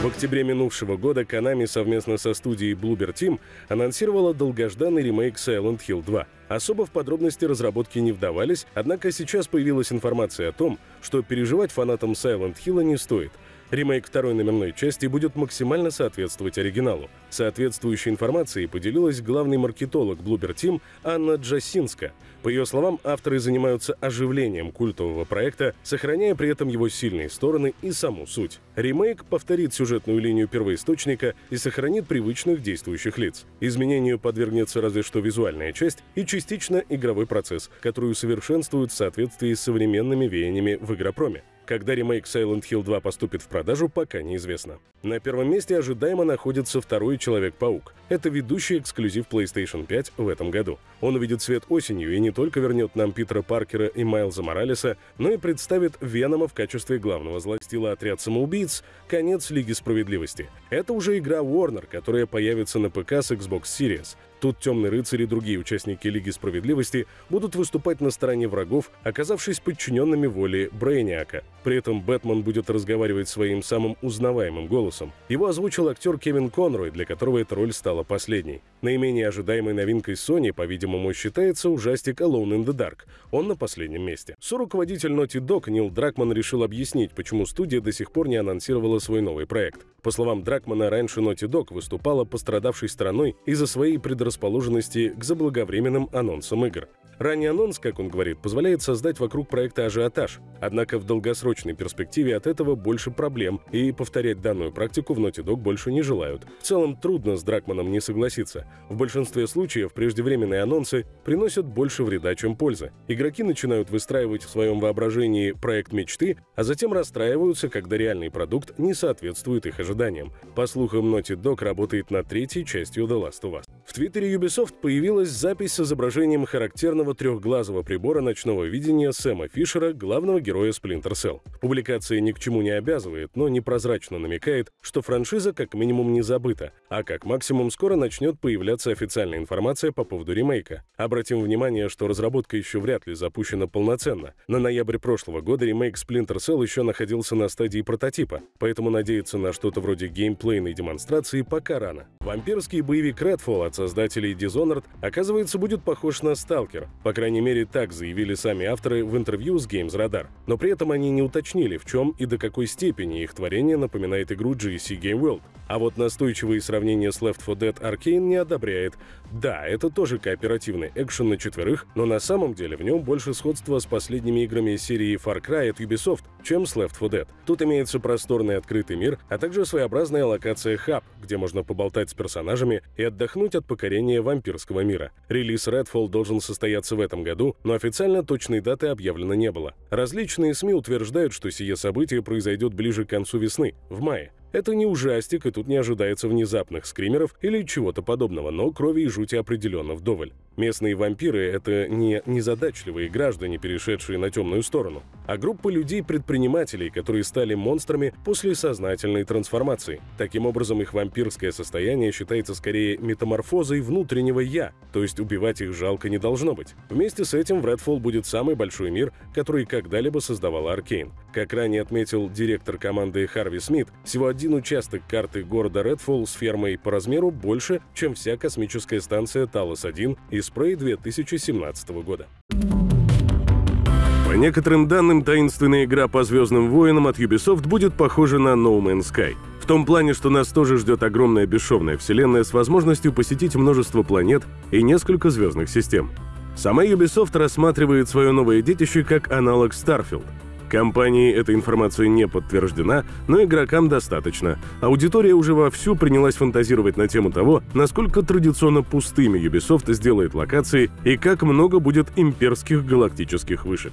В октябре минувшего года Konami совместно со студией Bloober Team анонсировала долгожданный ремейк Silent Hill 2. Особо в подробности разработки не вдавались, однако сейчас появилась информация о том, что переживать фанатам Silent Hill не стоит – Ремейк второй номерной части будет максимально соответствовать оригиналу. Соответствующей информацией поделилась главный маркетолог Bloober Team Анна Джасинска. По ее словам, авторы занимаются оживлением культового проекта, сохраняя при этом его сильные стороны и саму суть. Ремейк повторит сюжетную линию первоисточника и сохранит привычных действующих лиц. Изменению подвергнется разве что визуальная часть и частично игровой процесс, который усовершенствуют в соответствии с современными веяниями в игропроме. Когда ремейк Silent Hill 2 поступит в продажу, пока неизвестно. На первом месте ожидаемо находится второй Человек-паук. Это ведущий эксклюзив PlayStation 5 в этом году. Он увидит свет осенью и не только вернет нам Питера Паркера и Майлза Моралеса, но и представит Венома в качестве главного злостила отряд самоубийц «Конец Лиги Справедливости». Это уже игра Warner, которая появится на ПК с Xbox Series. Тут темный рыцарь и другие участники Лиги Справедливости будут выступать на стороне врагов, оказавшись подчиненными воле Брейниака. При этом Бэтмен будет разговаривать своим самым узнаваемым голосом. Его озвучил актер Кевин Конрой, для которого эта роль стала последней. Наименее ожидаемой новинкой Sony, по-видимому, считается ужастик Alone in the Dark. Он на последнем месте. Соруководитель Naughty Dog Нил Дракман решил объяснить, почему студия до сих пор не анонсировала свой новый проект. По словам Дракмана, раньше Naughty Dog выступала пострадавшей страной из-за своей предрасположенности к заблаговременным анонсам игр. Ранний анонс, как он говорит, позволяет создать вокруг проекта ажиотаж. Однако в долгосрочной перспективе от этого больше проблем, и повторять данную практику в Naughty Dog больше не желают. В целом трудно с Дракманом не согласиться. В большинстве случаев преждевременные анонсы приносят больше вреда, чем пользы. Игроки начинают выстраивать в своем воображении проект мечты, а затем расстраиваются, когда реальный продукт не соответствует их ожиданиям. По слухам, Naughty Dog работает над третьей частью The Last of Us. В твиттере Ubisoft появилась запись с изображением характерного трехглазого прибора ночного видения Сэма Фишера, главного героя Splinter Cell. Публикация ни к чему не обязывает, но непрозрачно намекает, что франшиза как минимум не забыта, а как максимум скоро начнет появляться официальная информация по поводу ремейка. Обратим внимание, что разработка еще вряд ли запущена полноценно. На ноябрь прошлого года ремейк Splinter Cell еще находился на стадии прототипа, поэтому надеяться на что-то вроде геймплейной демонстрации пока рано. Вампирский боевик Redfall от создателей Dishonored, оказывается, будет похож на Stalker. По крайней мере, так заявили сами авторы в интервью с Games Radar. Но при этом они не уточнили, в чем и до какой степени их творение напоминает игру GSC Game World. А вот настойчивые сравнения с Left 4 Dead Arcane не одобряет. Да, это тоже кооперативный экшен на четверых, но на самом деле в нем больше сходства с последними играми серии Far Cry от Ubisoft, чем с Left 4 Dead. Тут имеется просторный открытый мир, а также своеобразная локация хаб, где можно поболтать с персонажами и отдохнуть от покорения вампирского мира. Релиз Redfall должен состояться в этом году, но официально точной даты объявлено не было. Различные СМИ утверждают, что сие событие произойдет ближе к концу весны, в мае. Это не ужастик, и тут не ожидается внезапных скримеров или чего-то подобного, но крови и жути определенно вдоволь. Местные вампиры — это не незадачливые граждане, перешедшие на темную сторону, а группа людей-предпринимателей, которые стали монстрами после сознательной трансформации. Таким образом, их вампирское состояние считается скорее метаморфозой внутреннего «я», то есть убивать их жалко не должно быть. Вместе с этим в Redfall будет самый большой мир, который когда-либо создавала Аркейн. Как ранее отметил директор команды Харви Смит, всего один участок карты города Редфолл с фермой по размеру больше, чем вся космическая станция Талос-1 из Спрей 2017 года. По некоторым данным, таинственная игра по «Звездным воинам» от Ubisoft будет похожа на No Man's Sky. В том плане, что нас тоже ждет огромная бесшовная вселенная с возможностью посетить множество планет и несколько звездных систем. Сама Ubisoft рассматривает свое новое детище как аналог Starfield — Компании эта информация не подтверждена, но игрокам достаточно. Аудитория уже вовсю принялась фантазировать на тему того, насколько традиционно пустыми Ubisoft сделает локации и как много будет имперских галактических вышек.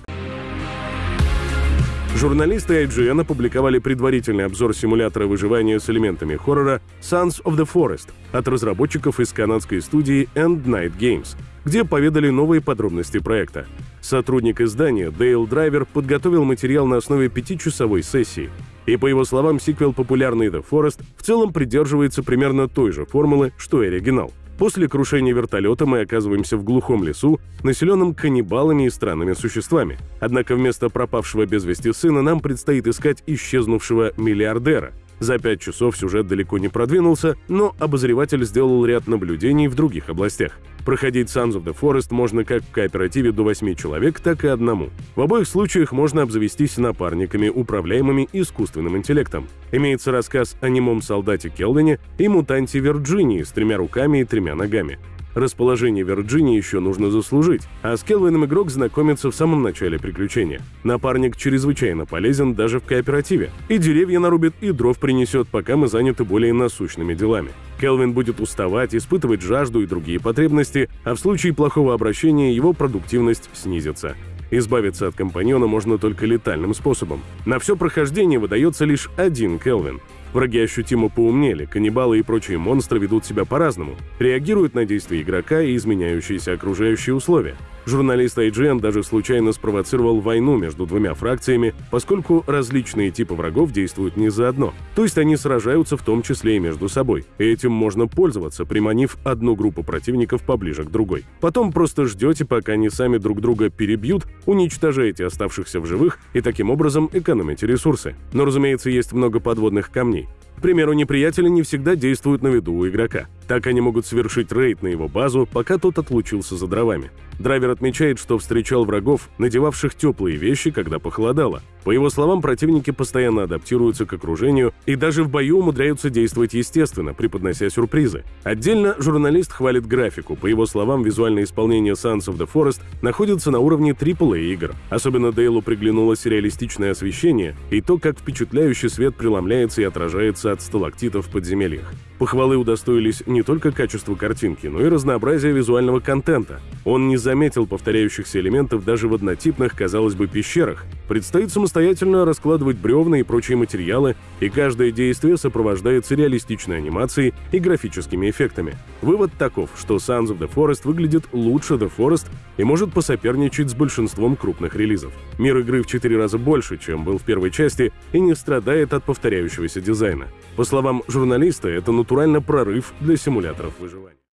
Журналисты IGN опубликовали предварительный обзор симулятора выживания с элементами хоррора Sons of the Forest от разработчиков из канадской студии End Night Games, где поведали новые подробности проекта. Сотрудник издания Дейл Драйвер подготовил материал на основе пятичасовой сессии. И по его словам, сиквел популярный The Forest в целом придерживается примерно той же формулы, что и оригинал. После крушения вертолета мы оказываемся в глухом лесу, населенном каннибалами и странными существами. Однако вместо пропавшего без вести сына нам предстоит искать исчезнувшего миллиардера. За пять часов сюжет далеко не продвинулся, но обозреватель сделал ряд наблюдений в других областях. Проходить Sons of the Forest можно как в кооперативе до 8 человек, так и одному. В обоих случаях можно обзавестись напарниками, управляемыми искусственным интеллектом. Имеется рассказ о немом солдате Келвине и мутанте Вирджинии с тремя руками и тремя ногами. Расположение Вирджинии еще нужно заслужить, а с Келвином игрок знакомится в самом начале приключения. Напарник чрезвычайно полезен даже в кооперативе. И деревья нарубит, и дров принесет, пока мы заняты более насущными делами. Келвин будет уставать, испытывать жажду и другие потребности, а в случае плохого обращения его продуктивность снизится. Избавиться от компаньона можно только летальным способом. На все прохождение выдается лишь один Келвин. Враги ощутимо поумнели, каннибалы и прочие монстры ведут себя по-разному, реагируют на действия игрока и изменяющиеся окружающие условия. Журналист IGN даже случайно спровоцировал войну между двумя фракциями, поскольку различные типы врагов действуют не заодно. То есть они сражаются в том числе и между собой. Этим можно пользоваться, приманив одну группу противников поближе к другой. Потом просто ждете, пока они сами друг друга перебьют, уничтожаете оставшихся в живых и таким образом экономите ресурсы. Но, разумеется, есть много подводных камней. К примеру, неприятели не всегда действуют на виду у игрока. Так они могут совершить рейд на его базу, пока тот отлучился за дровами. Драйвер отмечает, что встречал врагов, надевавших теплые вещи, когда похолодало. По его словам, противники постоянно адаптируются к окружению и даже в бою умудряются действовать естественно, преподнося сюрпризы. Отдельно журналист хвалит графику. По его словам, визуальное исполнение Sons of the Forest находится на уровне AAA игр. Особенно Дейлу приглянулось реалистичное освещение и то, как впечатляющий свет преломляется и отражается от сталактитов в подземельях. Похвалы удостоились не только качество картинки, но и разнообразие визуального контента. Он не заметил повторяющихся элементов даже в однотипных, казалось бы, пещерах. Предстоит самостоятельно раскладывать бревна и прочие материалы, и каждое действие сопровождается реалистичной анимацией и графическими эффектами. Вывод таков, что Sons of the Forest выглядит лучше The Forest и может посоперничать с большинством крупных релизов. Мир игры в 4 раза больше, чем был в первой части, и не страдает от повторяющегося дизайна. По словам журналиста, это натурально прорыв для симуляторов выживания.